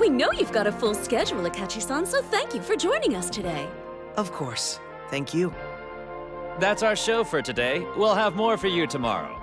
We know you've got a full schedule, Akachi-san, so thank you for joining us today. Of course. Thank you. That's our show for today. We'll have more for you tomorrow.